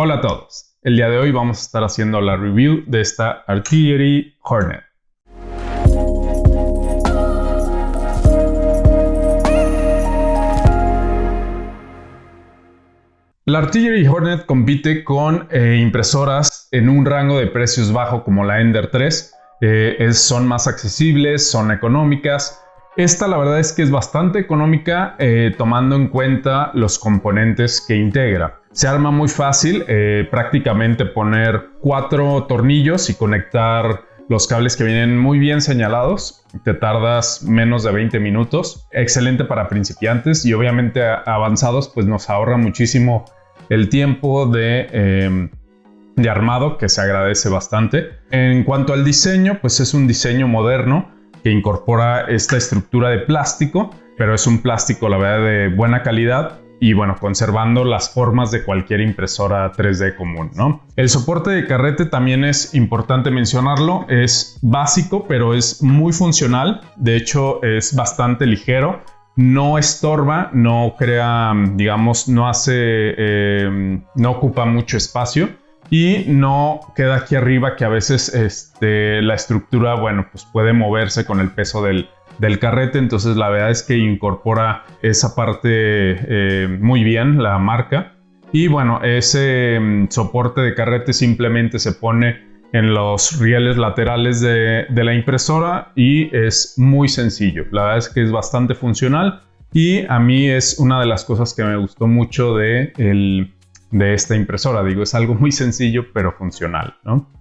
Hola a todos. El día de hoy vamos a estar haciendo la review de esta Artillery Hornet. La Artillery Hornet compite con eh, impresoras en un rango de precios bajo como la Ender 3. Eh, son más accesibles, son económicas. Esta la verdad es que es bastante económica eh, tomando en cuenta los componentes que integra. Se arma muy fácil, eh, prácticamente poner cuatro tornillos y conectar los cables que vienen muy bien señalados. Te tardas menos de 20 minutos. Excelente para principiantes y obviamente avanzados pues nos ahorra muchísimo el tiempo de, em, de armado que se agradece bastante. En cuanto al diseño pues es un diseño moderno que incorpora esta estructura de plástico pero es un plástico la verdad de buena calidad y bueno, conservando las formas de cualquier impresora 3D común, ¿no? El soporte de carrete también es importante mencionarlo, es básico, pero es muy funcional, de hecho es bastante ligero, no estorba, no crea, digamos, no hace, eh, no ocupa mucho espacio y no queda aquí arriba que a veces este, la estructura, bueno, pues puede moverse con el peso del, carrete, entonces la verdad es que incorpora esa parte eh, muy bien, la marca. Y bueno, ese mm, soporte de carrete simplemente se pone en los rieles laterales de, la impresora y es muy sencillo. La verdad es que es bastante funcional y a mí es una de las cosas que me gustó mucho de, de esta impresora. Digo, es algo muy sencillo pero funcional.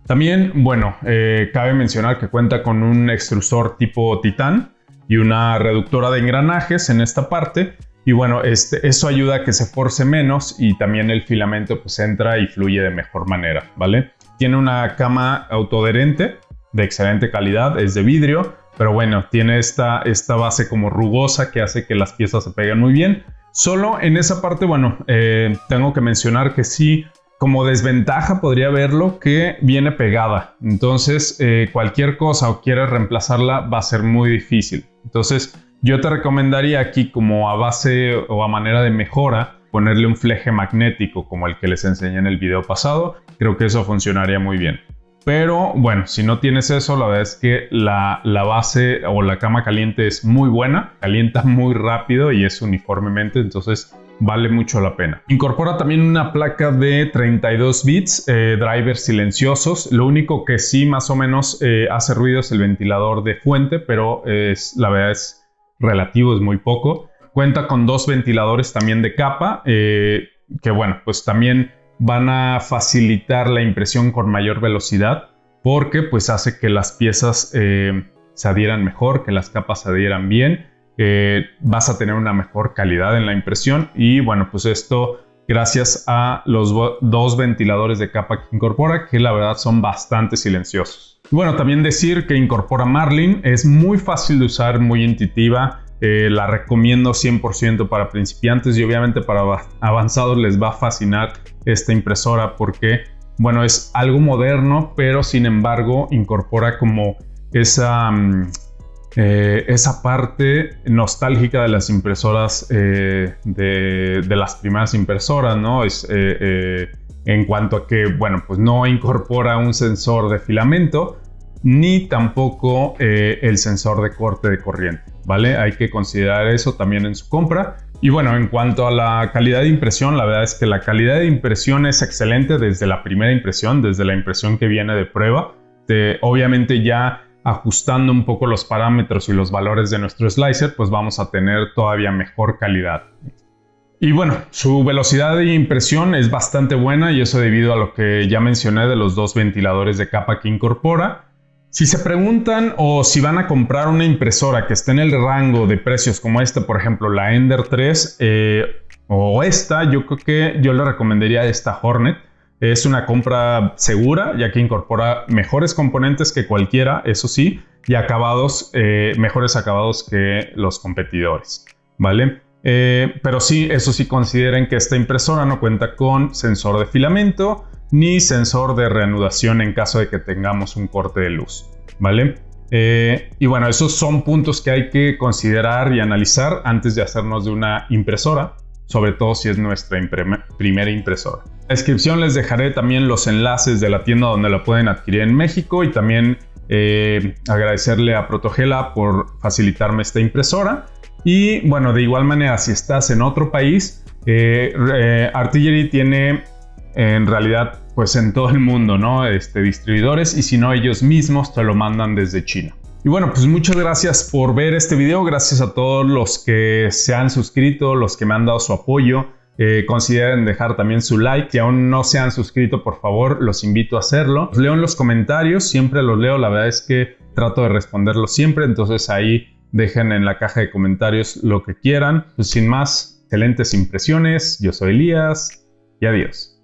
También, bueno, eh, cabe mencionar que cuenta con un extrusor tipo titán y una reductora de engranajes en esta parte. Y bueno, este, eso ayuda a que se force menos y también el filamento pues entra y fluye de mejor manera, ¿vale? Tiene una cama autoadherente de excelente calidad, es de vidrio, pero bueno, tiene esta, esta base como rugosa que hace que las piezas se peguen muy bien. Solo en esa parte, bueno, eh, tengo que mencionar que sí como desventaja podría verlo que viene pegada. Entonces, eh, cualquier cosa o quieres reemplazarla va a ser muy difícil. Entonces, yo te recomendaría aquí como a base o a manera de mejora ponerle un fleje magnético como el que les enseñé en el video pasado. Creo que eso funcionaría muy bien. Pero bueno, si no tienes eso, la verdad es que la, base o la cama caliente es muy buena, calienta muy rápido y es uniformemente, entonces vale mucho la pena. Incorpora también una placa de 32 bits, eh, drivers silenciosos. Lo único que sí más o menos eh, hace ruido es el ventilador de fuente, pero es, la verdad es relativo, es muy poco. Cuenta con dos ventiladores también de capa, eh, que bueno, pues también van a facilitar la impresión con mayor velocidad, porque pues hace que las piezas se adhieran mejor, que las capas se adhieran bien eh, vas a tener una mejor calidad en la impresión y bueno, pues esto gracias a los dos ventiladores de capa que incorpora que la verdad son bastante silenciosos. bueno, también decir que incorpora Marlin, es muy fácil de usar, muy intuitiva, eh, la recomiendo 100% para principiantes y obviamente para avanzados les va a fascinar esta impresora porque bueno, es algo moderno, pero sin embargo incorpora como esa... Mm, eh, esa parte nostálgica de las impresoras, eh, de, las primeras impresoras, ¿no? Es, en cuanto a que, bueno, pues no incorpora un sensor de filamento, ni tampoco el sensor de corte de corriente, ¿vale? Hay que considerar eso también en su compra. Y bueno, en cuanto a la calidad de impresión, la verdad es que la calidad de impresión es excelente desde la primera impresión, desde la impresión que viene de prueba. obviamente ya ajustando un poco los parámetros y los valores de nuestro slicer, pues vamos a tener todavía mejor calidad. Y bueno, su velocidad de impresión es bastante buena y eso debido a lo que ya mencioné de los dos ventiladores de capa que incorpora. Si se preguntan o si van a comprar una impresora que esté en el rango de precios como esta, por ejemplo la Ender 3 eh, o esta, yo creo que yo le recomendaría esta Hornet. Es una compra segura, ya que incorpora mejores componentes que cualquiera, eso sí, y acabados, eh, mejores acabados que los competidores, ¿vale? Eh, pero sí, eso sí, consideren que esta impresora no cuenta con sensor de filamento ni sensor de reanudación en caso de que tengamos un corte de luz, ¿vale? Eh, y bueno, esos son puntos que hay que considerar y analizar antes de hacernos de una impresora, sobre todo si es nuestra primera impresora. descripción les dejaré también los enlaces de la tienda donde la pueden adquirir en México y también eh, agradecerle a Protogela por facilitarme esta impresora. Y bueno, de igual manera, si estás en otro país, eh, eh, Artillery tiene en realidad pues en todo el mundo, ¿no? Este, distribuidores y si no ellos mismos te lo mandan desde China. Y bueno, pues muchas gracias por ver este video, gracias a todos los que se han suscrito, los que me han dado su apoyo. Eh, consideren dejar también su like. Si aún no se han suscrito, por favor, los invito a hacerlo. Los leo en los comentarios, siempre los leo. La verdad es que trato de responderlos siempre. Entonces ahí dejen en la caja de comentarios lo que quieran. Pues sin más, excelentes impresiones. Yo soy Elías y adiós.